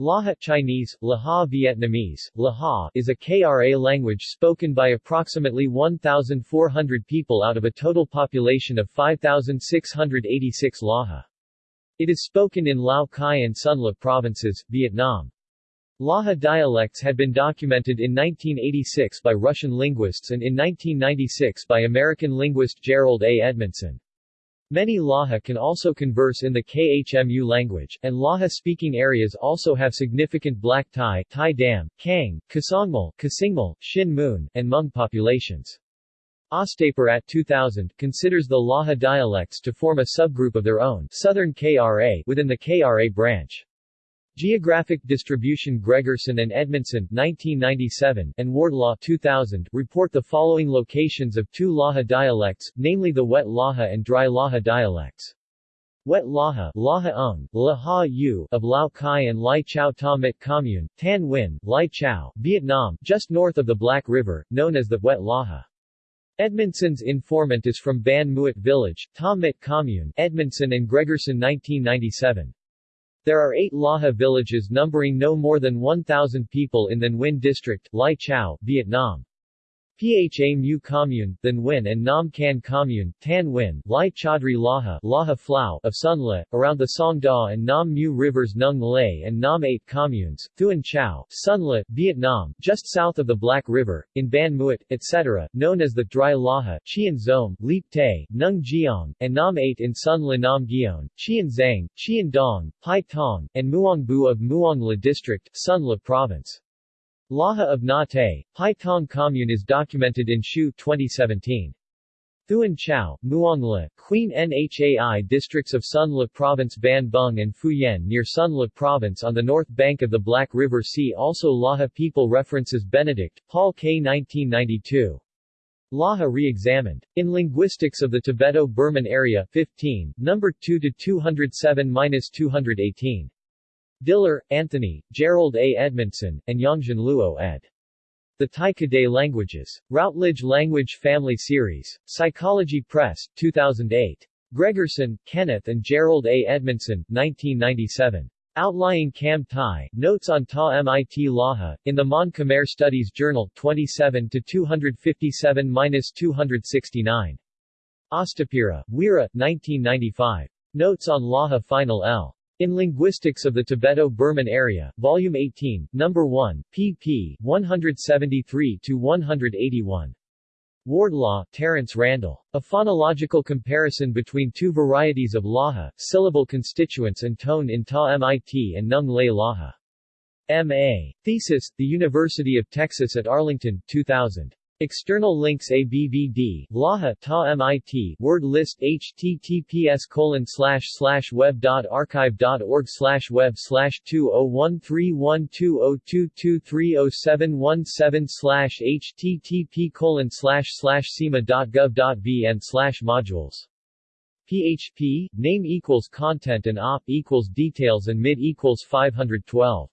Laha Chinese, Laha Vietnamese, Laha is a KRA language spoken by approximately 1,400 people out of a total population of 5,686 Laha. It is spoken in Lao Cai and Son La provinces, Vietnam. Laha dialects had been documented in 1986 by Russian linguists and in 1996 by American linguist Gerald A. Edmondson. Many Laha can also converse in the KHMU language, and Laha-speaking areas also have significant Black Thai, Thai Dam, Kang, Kasangmal, Kasingmal, Xinh Mun, and Hmong populations. Ostapirat 2000 considers the Laha dialects to form a subgroup of their own Southern KRA within the KRA branch. Geographic Distribution Gregerson and Edmondson 1997 and Wardlaw 2000 report the following locations of two Laha dialects, namely the Wet Laha and Dry Laha dialects. Wet Laha, Laha Ung, Laha U of Lao Cai and Lai Chau Ta Mit Commune, Than Uyen, Lai Chau, Vietnam, just north of the Black River, known as the Wet Laha. Edmondson's informant is from Ban Muat Village, Ta Mit Commune, Edmondson and Gregerson 1997. There are eight Laha villages numbering no more than 1,000 people in the Nguyen District, Lai Chau, Vietnam. Pha Mu Commune, Than Win and Nam Can Commune, Than Uyen, Lai Chau Dry Laha, Laha Phlau of Son La, around the Song Da and Nam Mu rivers Nung Lay and Nam 8 communes, Thuan Chau, Son La, Vietnam, just south of the Black River, in Ban Muat, etc., known as the Dry Laha, Chien Zom, Leap Tay, Nung Giong, and Nam 8 in Son La Nam Gion, Chien Zang, Chien Dong, Pai Tong, and Muong Bu of Muong La District, Son La Province. Laha of Na Tay, Pai Tong Commune is documented in Hsiu 2017. Thuan Chau, Muong La, Quynh Nhai districts of Son La Province Ban Bung and Yen near Son La Province on the north bank of the Black River See also Laha people references Benedict, Paul K. 1992. Laha re-examined. In Linguistics of the Tibeto-Burman Area 15, number 2 to 207-218. Diller, Anthony, Gerald A. Edmondson, and Yongxian Luo ed. The Tai Kadai Languages. Routledge Language Family Series. Psychology Press, 2008. Gregerson, Kenneth and Gerald A. Edmondson, 1997. Outlying Kam Tai, Notes on Ta Mit Laha, in the Mon Khmer Studies Journal, 27-257-269. Ostapirat, Weera, 1995. Notes on Laha Final L. In Linguistics of the Tibeto-Burman Area, Volume 18, No. 1, pp. 173-181. Wardlaw, Terence Randall. A phonological comparison between two varieties of Laha, syllable constituents and tone in Ta Mit and Nung Lay Laha. M.A. Thesis, The University of Texas at Arlington, 2000. External links ABVD, Laha Ta MIT, word list https colon slash slash web dot archive dot org slash web slash two oh one three one two oh two two three oh seven one seven slash http colon slash slash sema dot gov dot vn slash modules. PHP, name equals content and op equals details and mid equals 512.